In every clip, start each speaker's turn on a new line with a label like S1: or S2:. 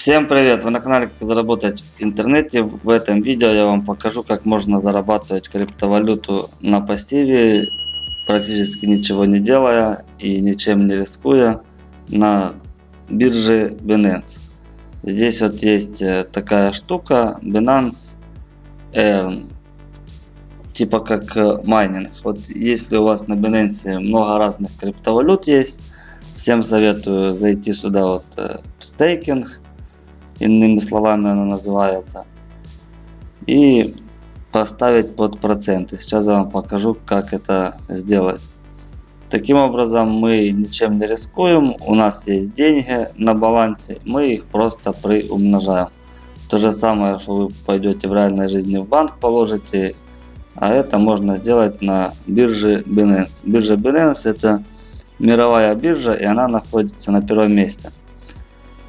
S1: Всем привет! Вы на канале Как заработать в интернете. В этом видео я вам покажу, как можно зарабатывать криптовалюту на пассиве, практически ничего не делая и ничем не рискуя на бирже Binance. Здесь вот есть э, такая штука Binance Earn. Типа как э, майнинг. Вот если у вас на Binance много разных криптовалют есть, всем советую зайти сюда вот э, в стейкинг иными словами она называется. И поставить под проценты. Сейчас я вам покажу, как это сделать. Таким образом мы ничем не рискуем, у нас есть деньги на балансе, мы их просто приумножаем. То же самое, что вы пойдете в реальной жизни в банк положите, а это можно сделать на бирже Binance. Биржа Binance это мировая биржа и она находится на первом месте.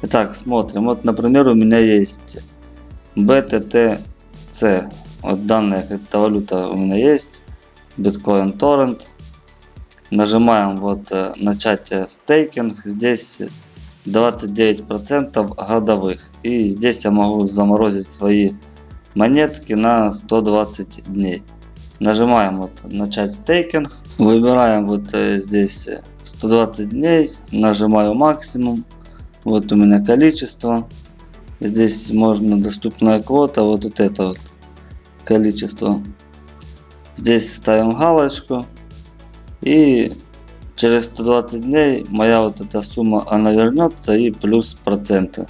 S1: Итак, смотрим. Вот, например, у меня есть BTTC. Вот данная криптовалюта у меня есть. Bitcoin Torrent. Нажимаем вот э, начать стейкинг. Здесь 29% годовых. И здесь я могу заморозить свои монетки на 120 дней. Нажимаем вот начать стейкинг. Выбираем вот э, здесь 120 дней. Нажимаю максимум. Вот у меня количество. Здесь можно доступная квота, вот, вот это вот количество. Здесь ставим галочку. И через 120 дней моя вот эта сумма она вернется и плюс проценты.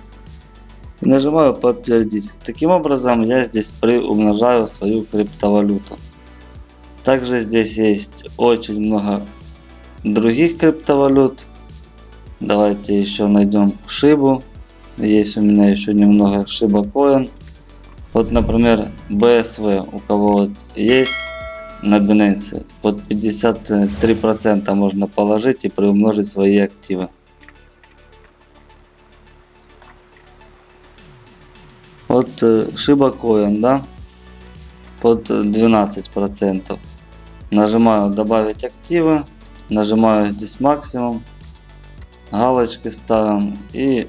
S1: Нажимаю подтвердить. Таким образом я здесь приумножаю свою криптовалюту. Также здесь есть очень много других криптовалют. Давайте еще найдем шибу. Есть у меня еще немного шиба коин. Вот, например, BSV, у кого вот есть на Binance, под 53% можно положить и приумножить свои активы. Вот шиба коин, да, под 12%. Нажимаю добавить активы, нажимаю здесь максимум галочки ставим и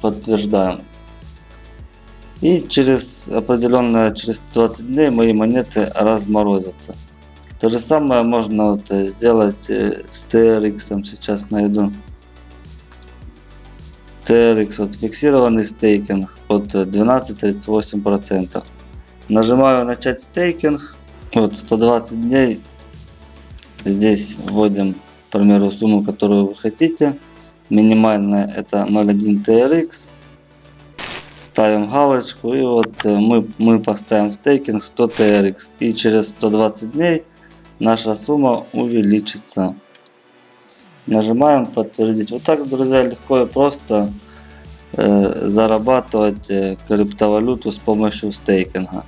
S1: подтверждаем. И через определенное, через 20 дней мои монеты разморозятся. То же самое можно вот сделать э, с TRX, сейчас найду. TRX, вот фиксированный стейкинг под 12-38%. Нажимаю начать стейкинг, вот 120 дней. Здесь вводим, к примеру, сумму, которую вы хотите. Минимальная это 0.1 TRX. Ставим галочку и вот э, мы, мы поставим стейкинг 100 TRX. И через 120 дней наша сумма увеличится. Нажимаем подтвердить. Вот так, друзья, легко и просто э, зарабатывать э, криптовалюту с помощью стейкинга.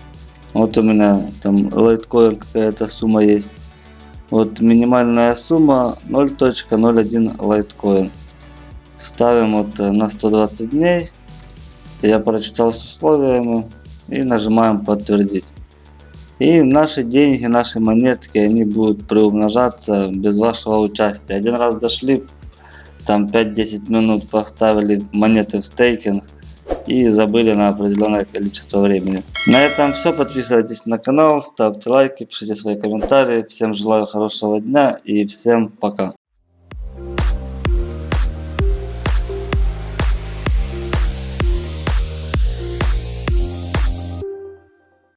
S1: Вот у меня там лайткоин какая-то сумма есть. Вот минимальная сумма 0.01 лайткоин. Ставим вот на 120 дней. Я прочитал с условиями и нажимаем подтвердить. И наши деньги, наши монетки, они будут приумножаться без вашего участия. Один раз зашли, там 5-10 минут поставили монеты в стейкинг и забыли на определенное количество времени. На этом все. Подписывайтесь на канал, ставьте лайки, пишите свои комментарии. Всем желаю хорошего дня и всем пока.